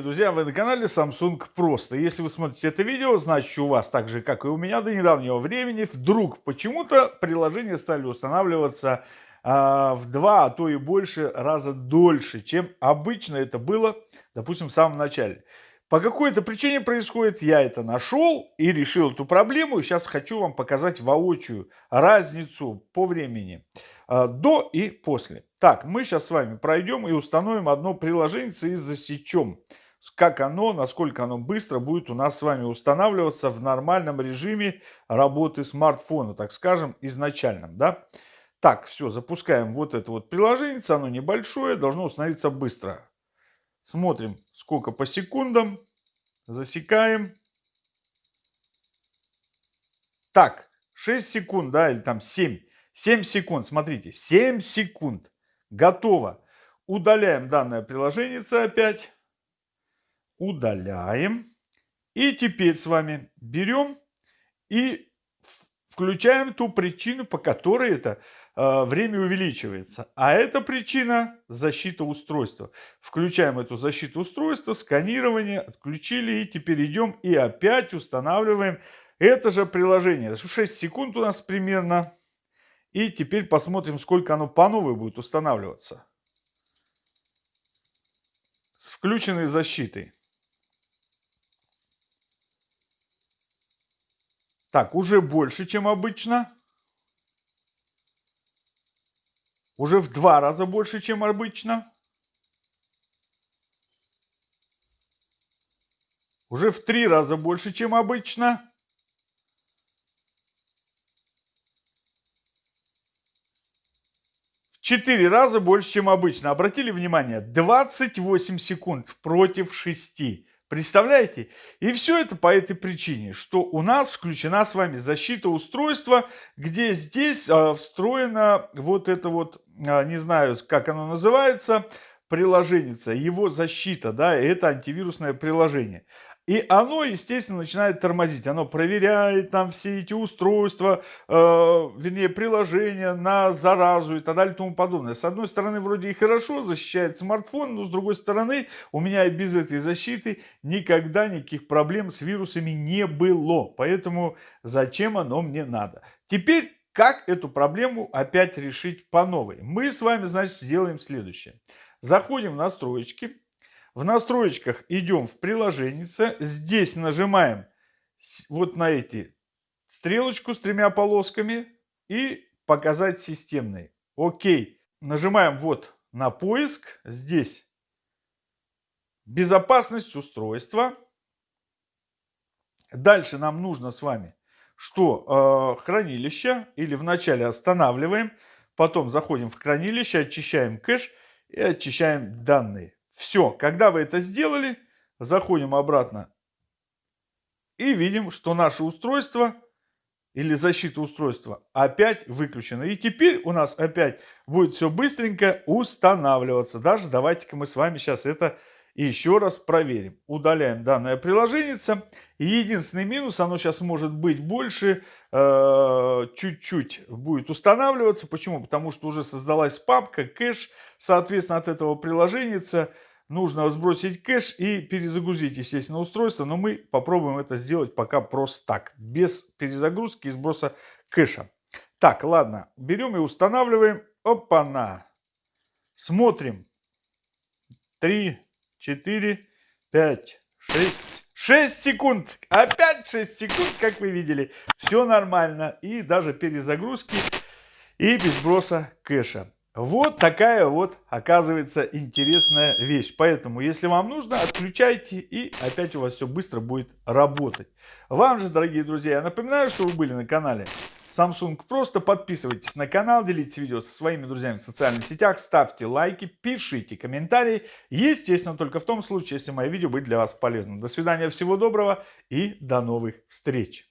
друзья, вы на канале Samsung Просто. Если вы смотрите это видео, значит у вас так же, как и у меня до недавнего времени, вдруг почему-то приложения стали устанавливаться а, в два, а то и больше раза дольше, чем обычно это было, допустим, в самом начале. По какой-то причине происходит, я это нашел и решил эту проблему. Сейчас хочу вам показать воочию разницу по времени а, до и после. Так, мы сейчас с вами пройдем и установим одно приложение и засечем, как оно, насколько оно быстро будет у нас с вами устанавливаться в нормальном режиме работы смартфона, так скажем, изначальном. Да? Так, все, запускаем вот это вот приложение, оно небольшое, должно установиться быстро. Смотрим, сколько по секундам, засекаем. Так, 6 секунд, да, или там 7. 7 секунд, смотрите, 7 секунд. Готово. Удаляем данное приложение опять. Удаляем. И теперь с вами берем и включаем ту причину, по которой это э, время увеличивается. А эта причина защита устройства. Включаем эту защиту устройства, сканирование, отключили и теперь идем и опять устанавливаем это же приложение. 6 секунд у нас примерно. И теперь посмотрим, сколько оно по новой будет устанавливаться. С включенной защитой. Так, уже больше, чем обычно. Уже в два раза больше, чем обычно. Уже в три раза больше, чем обычно. Четыре раза больше, чем обычно. Обратили внимание? 28 секунд против 6. Представляете? И все это по этой причине, что у нас включена с вами защита устройства, где здесь э, встроена вот это вот, э, не знаю, как оно называется, приложение, его защита, да, это антивирусное приложение. И оно, естественно, начинает тормозить. Оно проверяет там все эти устройства, э, вернее, приложения на заразу и так далее и тому подобное. С одной стороны, вроде и хорошо защищает смартфон, но с другой стороны, у меня и без этой защиты никогда никаких проблем с вирусами не было. Поэтому зачем оно мне надо? Теперь, как эту проблему опять решить по новой? Мы с вами, значит, сделаем следующее. Заходим в настройки в настройках идем в приложение. Здесь нажимаем вот на эти стрелочку с тремя полосками и показать системный. Окей. Нажимаем вот на поиск. Здесь безопасность устройства. Дальше нам нужно с вами, что э, хранилище или вначале останавливаем, потом заходим в хранилище, очищаем кэш и очищаем данные. Все, когда вы это сделали, заходим обратно и видим, что наше устройство или защита устройства опять выключена. И теперь у нас опять будет все быстренько устанавливаться. Даже давайте-ка мы с вами сейчас это еще раз проверим. Удаляем данное приложение. Единственный минус, оно сейчас может быть больше, э, чуть-чуть э, будет устанавливаться. Почему? Потому что уже создалась папка, кэш, соответственно, от этого приложения нужно сбросить кэш и перезагрузить, естественно, устройство. Но мы попробуем это сделать пока просто так, без перезагрузки и сброса кэша. Так, ладно, берем и устанавливаем. Опа-на. Смотрим. 3, 4, 5, 6. 6 секунд. Опять 6 секунд, как вы видели. Все нормально. И даже перезагрузки и без сброса кэша. Вот такая вот, оказывается, интересная вещь. Поэтому, если вам нужно, отключайте и опять у вас все быстро будет работать. Вам же, дорогие друзья, я напоминаю, что вы были на канале Samsung. Просто подписывайтесь на канал, делитесь видео со своими друзьями в социальных сетях, ставьте лайки, пишите комментарии. Естественно, только в том случае, если мои видео будет для вас полезным. До свидания, всего доброго и до новых встреч.